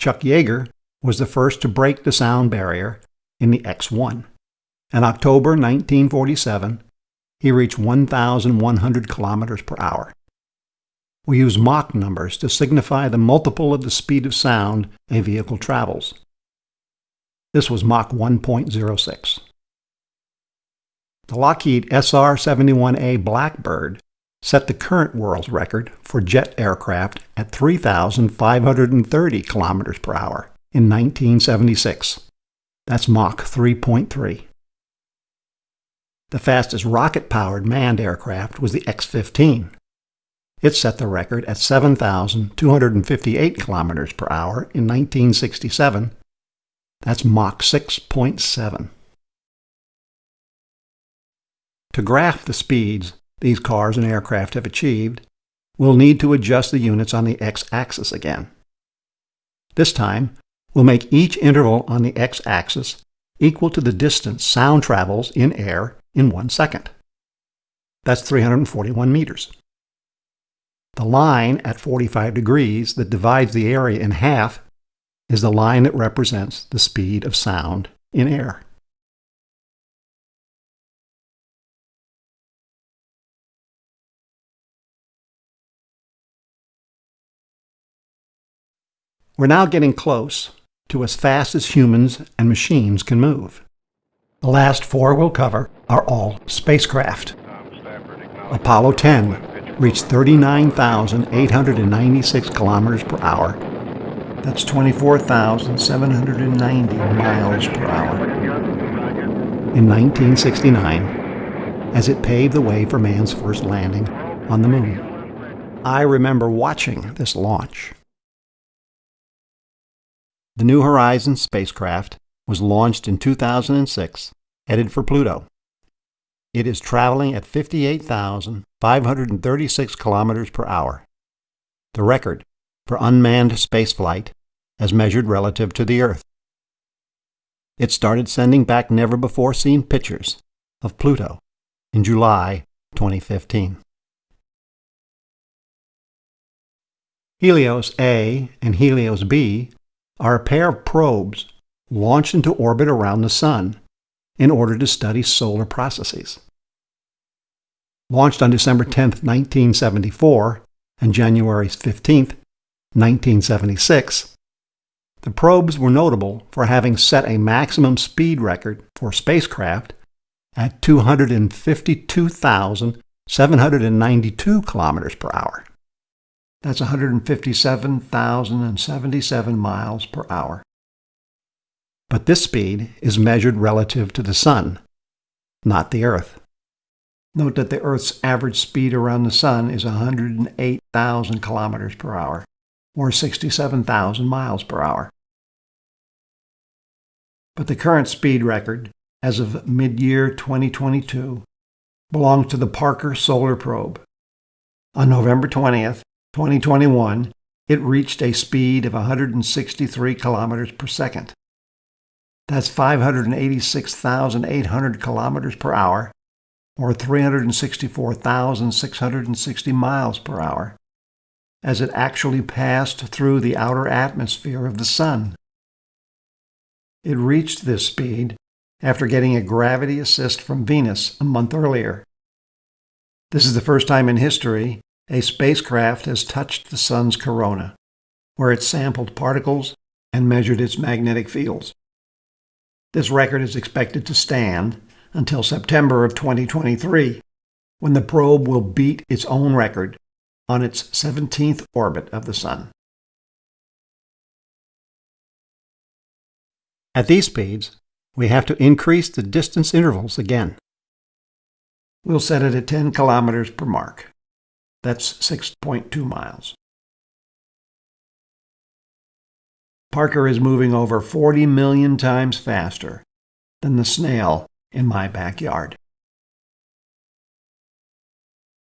Chuck Yeager was the first to break the sound barrier in the X-1. In October 1947, he reached 1,100 kilometers per hour. We use Mach numbers to signify the multiple of the speed of sound a vehicle travels. This was Mach 1.06. The Lockheed SR-71A Blackbird set the current world record for jet aircraft at 3,530 kilometers per hour in 1976. That's Mach 3.3. The fastest rocket-powered manned aircraft was the X-15. It set the record at 7,258 kilometers per hour in 1967. That's Mach 6.7. To graph the speeds these cars and aircraft have achieved, we'll need to adjust the units on the x-axis again. This time, we'll make each interval on the x-axis equal to the distance sound travels in air in one second. That's 341 meters. The line at 45 degrees that divides the area in half is the line that represents the speed of sound in air. We're now getting close to as fast as humans and machines can move. The last four we'll cover are all spacecraft. Apollo 10 reached 39,896 kilometers per hour. That's 24,790 miles per hour. In 1969, as it paved the way for man's first landing on the moon. I remember watching this launch. The New Horizons spacecraft was launched in 2006, headed for Pluto. It is traveling at 58,536 kilometers per hour, the record for unmanned spaceflight as measured relative to the Earth. It started sending back never-before-seen pictures of Pluto in July 2015. Helios A and Helios B are a pair of probes launched into orbit around the Sun in order to study solar processes. Launched on December 10, 1974 and January 15, 1976, the probes were notable for having set a maximum speed record for spacecraft at 252,792 kilometers per hour. That's 157,077 miles per hour. But this speed is measured relative to the Sun, not the Earth. Note that the Earth's average speed around the Sun is 108,000 kilometers per hour, or 67,000 miles per hour. But the current speed record, as of mid-year 2022, belongs to the Parker Solar Probe. On November 20th, 2021, it reached a speed of 163 kilometers per second. That's 586,800 kilometers per hour, or 364,660 miles per hour, as it actually passed through the outer atmosphere of the Sun. It reached this speed after getting a gravity assist from Venus a month earlier. This is the first time in history a spacecraft has touched the Sun's corona, where it sampled particles and measured its magnetic fields. This record is expected to stand until September of 2023, when the probe will beat its own record on its 17th orbit of the Sun. At these speeds, we have to increase the distance intervals again. We'll set it at 10 kilometers per mark. That's 6.2 miles. Parker is moving over 40 million times faster than the snail in my backyard.